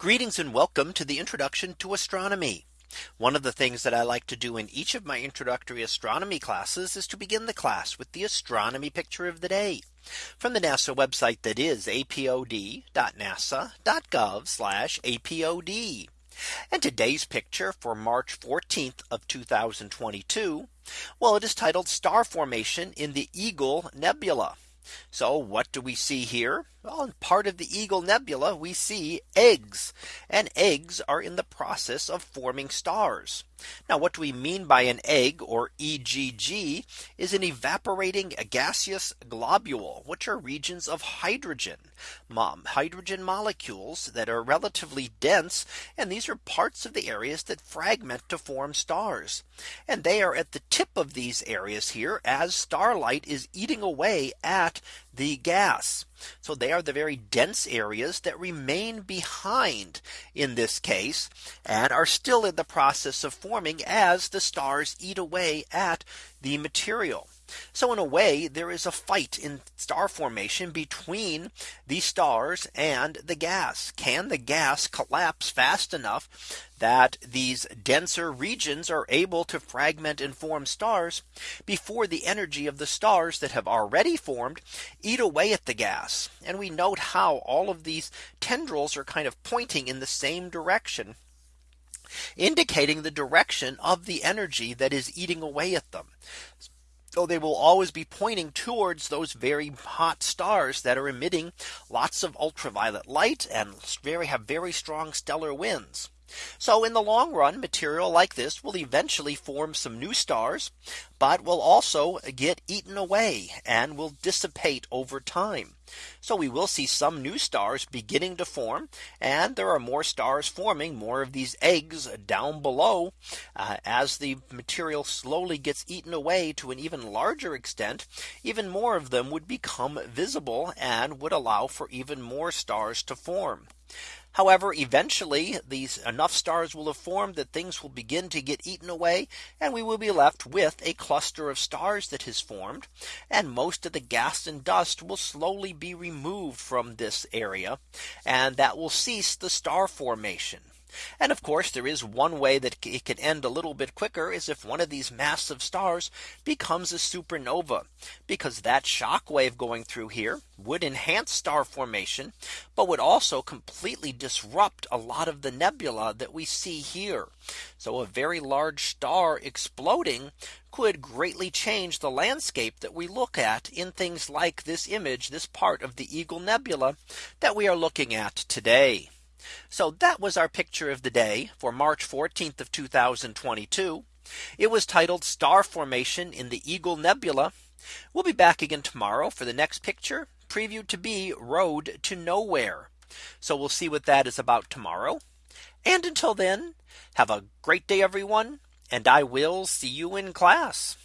Greetings and welcome to the introduction to astronomy. One of the things that I like to do in each of my introductory astronomy classes is to begin the class with the astronomy picture of the day from the NASA website that is apod.nasa.gov apod. And today's picture for March 14th of 2022. Well, it is titled star formation in the Eagle Nebula. So what do we see here? Well, in part of the Eagle Nebula, we see eggs and eggs are in the process of forming stars. Now what do we mean by an egg or EGG is an evaporating gaseous globule, which are regions of hydrogen, hydrogen molecules that are relatively dense. And these are parts of the areas that fragment to form stars. And they are at the tip of these areas here as starlight is eating away at the gas. So they are the very dense areas that remain behind in this case and are still in the process of forming as the stars eat away at the material. So in a way, there is a fight in star formation between the stars and the gas. Can the gas collapse fast enough that these denser regions are able to fragment and form stars before the energy of the stars that have already formed eat away at the gas. And we note how all of these tendrils are kind of pointing in the same direction indicating the direction of the energy that is eating away at them. So they will always be pointing towards those very hot stars that are emitting lots of ultraviolet light and very have very strong stellar winds. So in the long run, material like this will eventually form some new stars, but will also get eaten away and will dissipate over time. So we will see some new stars beginning to form and there are more stars forming more of these eggs down below uh, as the material slowly gets eaten away to an even larger extent even more of them would become visible and would allow for even more stars to form. However, eventually these enough stars will have formed that things will begin to get eaten away and we will be left with a cluster of stars that has formed and most of the gas and dust will slowly be removed from this area and that will cease the star formation. And of course, there is one way that it can end a little bit quicker is if one of these massive stars becomes a supernova, because that shock wave going through here would enhance star formation, but would also completely disrupt a lot of the nebula that we see here. So a very large star exploding could greatly change the landscape that we look at in things like this image, this part of the Eagle Nebula that we are looking at today. So that was our picture of the day for March 14th of 2022. It was titled star formation in the Eagle Nebula. We'll be back again tomorrow for the next picture previewed to be road to nowhere. So we'll see what that is about tomorrow. And until then, have a great day, everyone. And I will see you in class.